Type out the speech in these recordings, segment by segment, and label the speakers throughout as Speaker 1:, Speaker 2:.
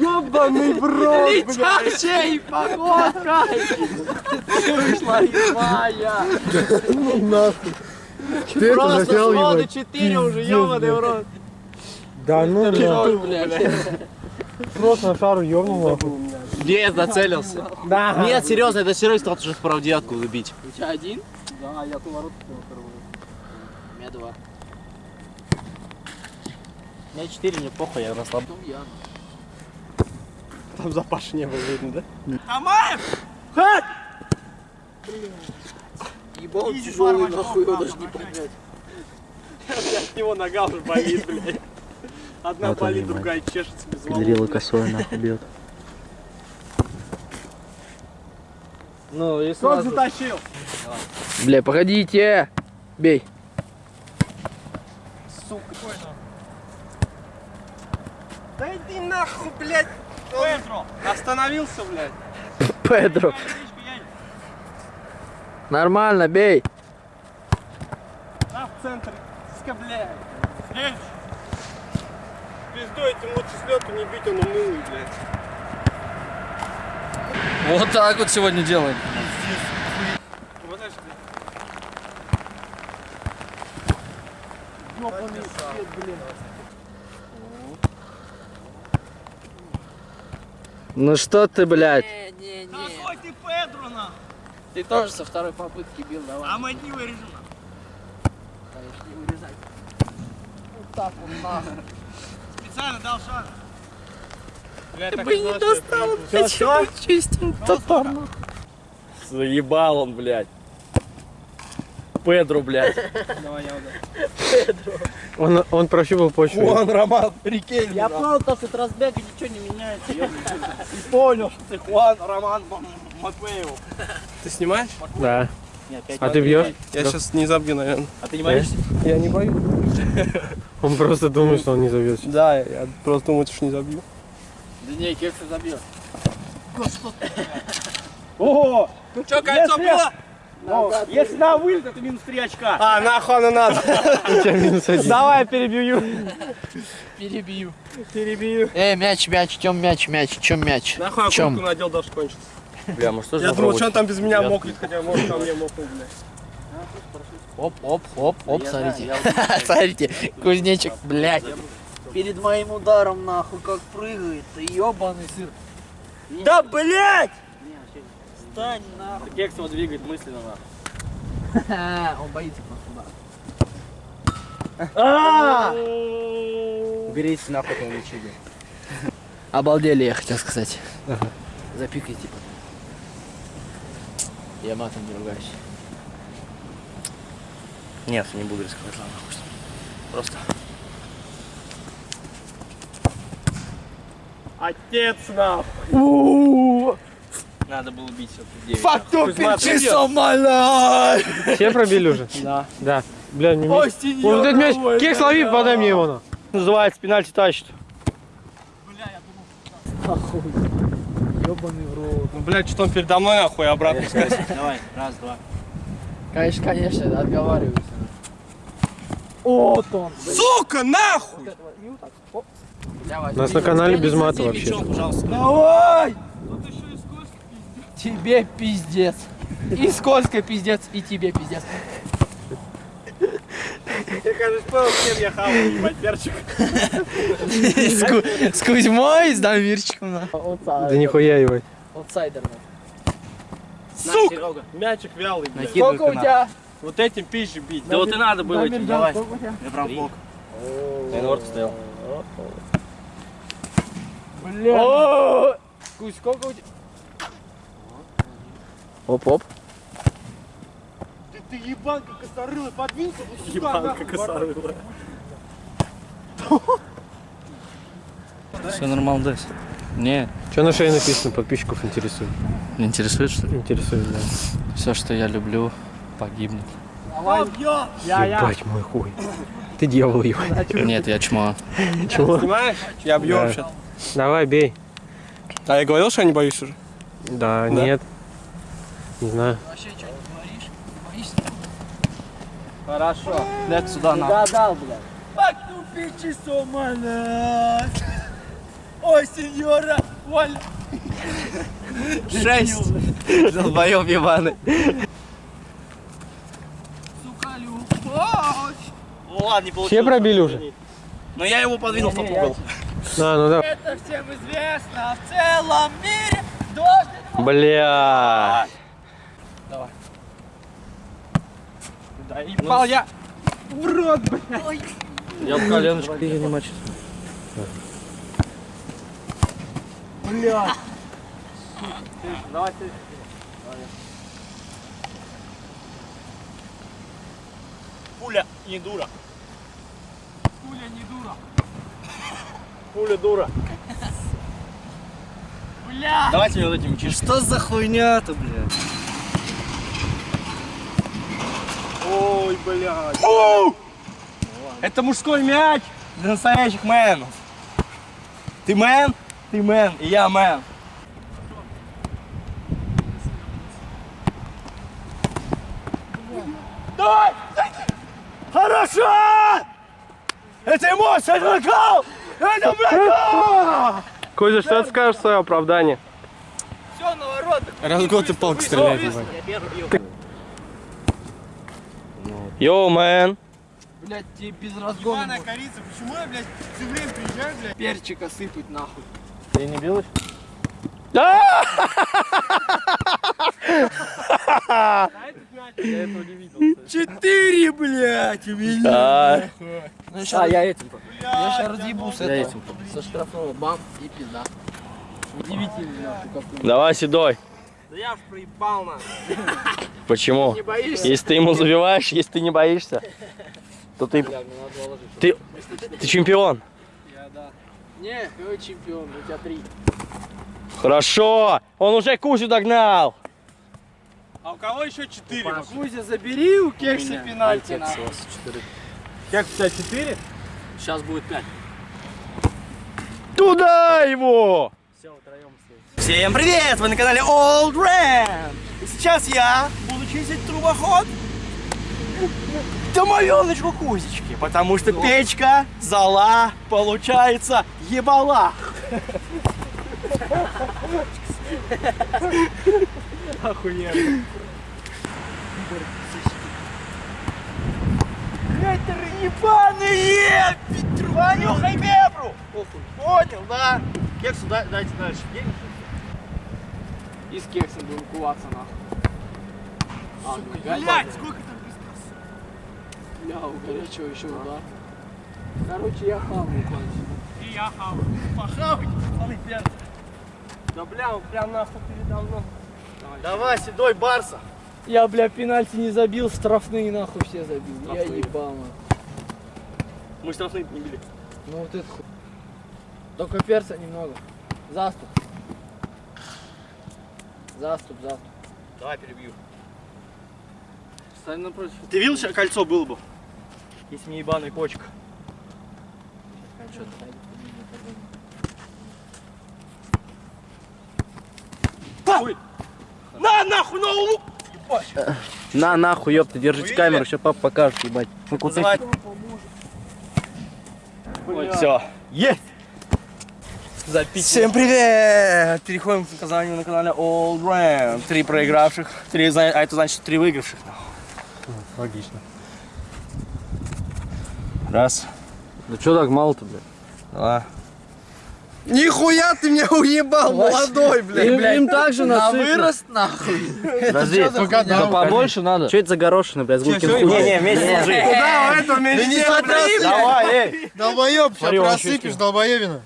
Speaker 1: Ёбаный в рот.
Speaker 2: Летящей погодкой! Вышла из мая!
Speaker 1: Нахуй. Ты
Speaker 2: Просто
Speaker 1: заснял,
Speaker 2: своды
Speaker 1: ебать?
Speaker 2: 4 уже, ёбаный в рот.
Speaker 1: Да ну
Speaker 2: блядь.
Speaker 1: Просто на шару ёбнул нахуй.
Speaker 2: Где зацелился?
Speaker 1: Да.
Speaker 2: Нет, серьезно, это серьезно, тот же вправдятку убить.
Speaker 3: У тебя один?
Speaker 1: Да, я ту воротку первую.
Speaker 3: У меня два.
Speaker 2: У меня 4, мне похуй, я расслаб.
Speaker 3: Потом я.
Speaker 1: Там за Пашей не было видно, да?
Speaker 3: Ебал он тяжелый, нахуй, его даже не поднять.
Speaker 1: От него нога уже болит, блядь. Одна
Speaker 2: Вот
Speaker 1: болит, другая чешется без
Speaker 2: Педрила косой нахуй бьет. Ну и
Speaker 1: Кто затащил?
Speaker 3: Бля, погодите! Бей.
Speaker 1: Иди нахуй, блядь. Петро, остановился, блядь.
Speaker 3: Педро. Нормально, бей.
Speaker 1: На в центр. Ска, блядь. Следующий. Пизду этим лучше с лету не бить, он унылый, блядь.
Speaker 3: Вот так вот сегодня делаем.
Speaker 1: Подожди.
Speaker 3: Ну что ты, блядь?
Speaker 1: Какой ты Педро, нахуй?
Speaker 3: Ты тоже со второй попытки бил, давай.
Speaker 1: А мы не вырежем.
Speaker 3: не урезай. Вот так вот нахуй.
Speaker 1: Специально дал шанс. Блядь,
Speaker 3: Ты бы не достал, почему чистим топорно.
Speaker 2: Заебал он, блядь. Педро, блядь.
Speaker 1: Давай я удар.
Speaker 4: Он, он прощупал почву.
Speaker 1: Вон, Роман, прикинь.
Speaker 2: Я понял, то, что от разбега ничего не меняется.
Speaker 1: И понял, что ты Хуан Роман М- Матвеев. Ты снимаешь?
Speaker 4: Да. А ты бьешь?
Speaker 1: Я сейчас не забью, наверное.
Speaker 2: А ты не боишься?
Speaker 1: Я не боюсь.
Speaker 4: Он просто думает, что он не зовет.
Speaker 1: Да, я просто думаю, что не забью.
Speaker 3: Да не, кексы забьет.
Speaker 1: О!
Speaker 2: Че, кольцо было?
Speaker 1: Если на вылет, это минус 3 очка. А, нахуй оно надо. Давай я перебью.
Speaker 3: Перебью.
Speaker 1: Перебью.
Speaker 3: Эй, мяч, мяч, чем мяч, мяч, чем мяч?
Speaker 1: Нахуй
Speaker 3: Чем?
Speaker 1: надел, даже кончится.
Speaker 2: Бля, может тоже
Speaker 1: Я думал, что он там без меня мокнет, хотя может там мне мокнуть, блядь.
Speaker 3: Оп, оп, оп, оп, смотрите. Смотрите, кузнечик, блядь. Перед моим ударом, нахуй, как прыгает. Ты ебаный сыр.
Speaker 2: Да, блядь!
Speaker 3: Стань, нахуй.
Speaker 2: Кекс его двигает мысленно, нахуй.
Speaker 3: Он боится просто удара.
Speaker 2: Уберите нахуй этого лечения.
Speaker 3: Обалдели, я хотел сказать. Запикайте. Я матом не ругаюсь.
Speaker 2: Нет, не буду рисковать, ладно, ним. Просто.
Speaker 1: Отец нахуй.
Speaker 2: Надо было бить все-таки 9.
Speaker 1: Факту
Speaker 4: Все пробили уже?
Speaker 3: Да.
Speaker 4: Да. Бля, не Вот этот мяч. Кекс лови, подай мне его на.
Speaker 1: Называется пенальти тащит.
Speaker 3: Ебаный в рот.
Speaker 1: Ну, блядь, что он передо мной нахуй обратно сказать.
Speaker 2: Давай, раз, два.
Speaker 3: Конечно, конечно, отговариваюсь. Вот он.
Speaker 1: Сука, нахуй!
Speaker 4: У нас на канале без мата вообще.
Speaker 2: Мячом, пожалуйста.
Speaker 3: Давай! Тебе пиздец. И скользко пиздец, и тебе пиздец.
Speaker 1: Я, кажется, понял, с кем я хаваю, ебать, перчик.
Speaker 3: С, Ку- с Кузьмой, с Дамирчиком. на.
Speaker 4: Да нихуя, ебать.
Speaker 3: Аутсайдер.
Speaker 1: Сука!
Speaker 2: Серега.
Speaker 1: Мячик вялый, блядь.
Speaker 2: Накидывай
Speaker 3: Сколько у тебя?
Speaker 1: Вот этим пизжи бить.
Speaker 2: Да вот и надо было этим. Давай. Я прям в бок. Ворот стоял.
Speaker 3: Бля. Кузь, сколько у тебя? Оп-оп.
Speaker 1: Ты, ты ебанка косорылый, подвинься вот сюда,
Speaker 2: Ебанка
Speaker 1: нахуй,
Speaker 2: косорылая. Все нормально, Дэс. Не,
Speaker 4: Что на шее написано? Подписчиков интересует.
Speaker 2: интересует, что ли?
Speaker 4: Интересует, да.
Speaker 2: Все, что я люблю, погибнет.
Speaker 1: Давай, я, я, я.
Speaker 4: Ебать мой хуй. Ты дьявол, ебать.
Speaker 2: Нет, я чмо.
Speaker 4: Чего?
Speaker 1: Снимаешь? Я бью
Speaker 4: Да.
Speaker 1: вообще.
Speaker 4: Давай, бей.
Speaker 1: А я говорил, что я не боюсь уже?
Speaker 4: Да, нет. Не знаю.
Speaker 3: Вообще, что, не говоришь? Боишься?
Speaker 2: Хорошо. Блядь, сюда на.
Speaker 3: Гадал, блядь. Fuck you bitches, oh my
Speaker 1: Ой, сеньора, Валя.
Speaker 3: Шесть. Долбоёб ебаный.
Speaker 1: Сука, любовь.
Speaker 5: Ну ладно, не получилось.
Speaker 4: Все пробили уже?
Speaker 5: Но я его подвинул в тот угол.
Speaker 4: А, ну да.
Speaker 1: Это всем известно. В целом мире дождь.
Speaker 4: Бля.
Speaker 1: Да ебал я. В рот, блядь.
Speaker 2: Я в коленочку не мочу.
Speaker 5: Пуля не дура.
Speaker 1: Пуля не дура.
Speaker 5: Пуля дура.
Speaker 1: Бля.
Speaker 5: Давайте вот этим чиш.
Speaker 3: Что за хуйня-то, блядь?
Speaker 5: Ой, блядь. Это мужской мяч для настоящих мэнов. Ты мэн, ты мэн, и я мэн. Давай! Хорошо! Это эмоция, это накал! Это накал!
Speaker 4: Кузя, что ты скажешь в свое оправдание?
Speaker 1: Все, на ворот.
Speaker 5: Разгон ты палку стреляет. Йоу, мэн.
Speaker 3: Блядь, тебе без разгона
Speaker 1: Ебаная корица, почему я, блядь, все время приезжаю, блядь?
Speaker 3: перчика сыпать нахуй.
Speaker 2: Ты не билась?
Speaker 5: Четыре, блядь, у меня.
Speaker 3: А, я этим. Я сейчас разъебу с
Speaker 2: Я
Speaker 3: этого.
Speaker 2: этим.
Speaker 3: Со штрафного бам и пизда. Удивительно.
Speaker 5: Давай, седой.
Speaker 1: Да я ж проебал, на.
Speaker 5: Почему?
Speaker 3: Не боишься?
Speaker 5: Если ты ему забиваешь, если ты не боишься, то ты,
Speaker 3: Бля,
Speaker 5: ты, ты чемпион.
Speaker 3: Не, какой чемпион, у тебя три.
Speaker 5: Хорошо, он уже Кузю догнал.
Speaker 1: А у кого еще четыре?
Speaker 3: Кузя, забери у кекса пенальти,
Speaker 2: Кекс у вас четыре.
Speaker 1: Как у тебя четыре?
Speaker 2: Сейчас будет пять.
Speaker 5: Туда его! Всем привет! Вы на канале Old Ram! И сейчас я буду чистить трубоход домовеночку Кузечки, потому что печка, зала, получается, ебала. Охуенно. Ветры ебаные! Петру, понюхай бебру! Понял, да? Кексу дай- дайте дальше.
Speaker 3: И с кексом будем куваться, нахуй. А,
Speaker 1: Блядь, сколько там
Speaker 3: Бля, у горячего еще удар. Короче, я хаваю кончу.
Speaker 1: И я хаваю. Похавать, пацаны, пьяные. Да бля, он прям нахуй передо мной.
Speaker 5: Давай, седой Барса.
Speaker 3: Я, бля, пенальти не забил, штрафные нахуй все забил. Я ебал, нахуй.
Speaker 5: Мы штрафные не били.
Speaker 3: Ну вот это хуй. Только перца немного. Заступ. Заступ, заступ.
Speaker 5: Давай перебью.
Speaker 3: Стань напротив.
Speaker 5: Ты видел, сейчас кольцо было бы? Если не ебаная почка. Ой. На нахуй, на лук!
Speaker 2: На, нахуй, ёпта, держите камеру, сейчас папа покажет, ебать. Ну,
Speaker 5: Вызывать. Все. Есть! Всем привет! Переходим к наказанию на канале Old Ram. Три проигравших, три, зна- а это значит три выигравших.
Speaker 4: Логично.
Speaker 5: Раз,
Speaker 2: Да что так мало-то, блядь?
Speaker 5: два.
Speaker 1: Нихуя ты меня уебал, молодой, блядь.
Speaker 2: Им, им также
Speaker 3: На
Speaker 2: насыпано.
Speaker 3: вырост нахуй.
Speaker 2: Подожди, да побольше надо. Что это за горошины, блядь, с гулкин хуй?
Speaker 5: Не-не, вместе сложи.
Speaker 1: Куда у этого меньше?
Speaker 5: Давай, эй!
Speaker 6: Долбоеб, сейчас
Speaker 5: Смотри,
Speaker 6: просыпешь, долбоебина.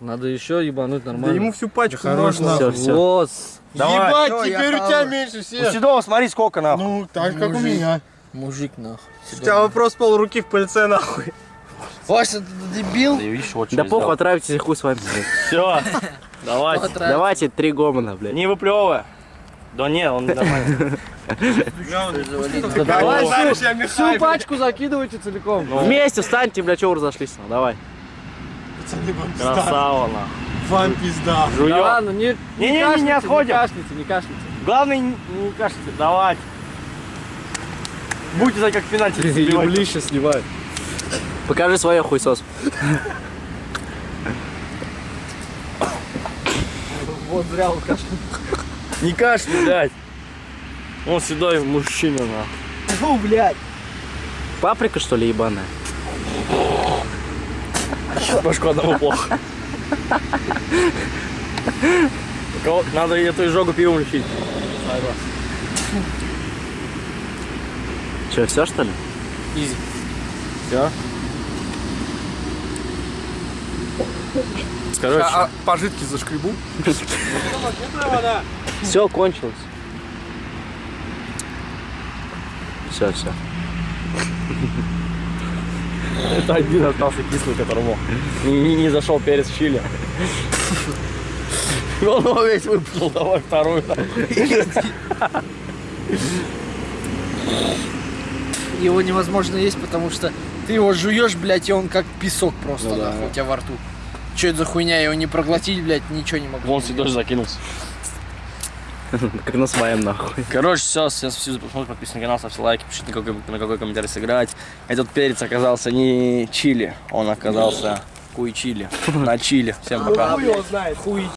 Speaker 2: Надо еще ебануть нормально.
Speaker 1: всю пачку
Speaker 6: Хорош
Speaker 2: Все, все. Вот.
Speaker 5: Давай.
Speaker 6: Ебать,
Speaker 1: Всё, я
Speaker 6: теперь у тебя меньше
Speaker 5: У
Speaker 6: всех.
Speaker 5: Седова смотри сколько нахуй.
Speaker 6: Ну, так как у меня.
Speaker 3: Мужик нахуй.
Speaker 1: У тебя вопрос пол руки в пыльце, нахуй.
Speaker 3: Вася, ты дебил?
Speaker 5: Ты видишь, вот
Speaker 2: Да похуй, отравитесь, хуй с вами, блядь.
Speaker 5: Все. Давайте.
Speaker 2: Давайте три гомона, блядь.
Speaker 5: Не выплевывай. Да не, он нормально.
Speaker 2: Да давай всю, пачку закидывайте целиком. Вместе встаньте, бля, чего вы разошлись? ну, Давай.
Speaker 5: Красава, нахуй.
Speaker 6: Вам пизда.
Speaker 2: Да
Speaker 5: Жуем.
Speaker 2: ладно, не,
Speaker 5: Не-не-не, не
Speaker 2: кашляйте,
Speaker 5: отходим.
Speaker 2: Не кашляйте, не кашляйте.
Speaker 5: Главное, не не кажется, давай. Будете знать, как пенальти забивать.
Speaker 2: Еблище сливают. Покажи свое хуйсос.
Speaker 3: Вот зря он кашлянул.
Speaker 5: Не кашляй, блядь. Он седой мужчина, на.
Speaker 3: Фу, блядь.
Speaker 2: Паприка, что ли, ебаная?
Speaker 5: Башку одного плохо. Надо эту изжогу пивом лечить.
Speaker 2: Че, все, что ли?
Speaker 5: Изи. Все. Короче,
Speaker 6: А пожитки зашкребу?
Speaker 2: Все, кончилось. Все, все.
Speaker 5: Это один остался кислый, которому не, не- зашел перец чили. Он его весь выплюнул, давай вторую.
Speaker 3: Его невозможно есть, потому что ты его жуешь, блядь, и он как песок просто
Speaker 5: Ну да.
Speaker 3: нахуй, у тебя во рту. Че это за хуйня, его не проглотить, блядь, ничего не могу.
Speaker 5: Вон седой закинулся.
Speaker 2: Как на своем, нахуй.
Speaker 5: Короче, все, сейчас все посмотрите, подписывайтесь на канал, ставьте лайки, пишите на какой, на какой комментарий сыграть. Этот перец оказался не чили, он оказался хуй чили. На чили. Всем пока.
Speaker 1: Хуй его знает. Хуй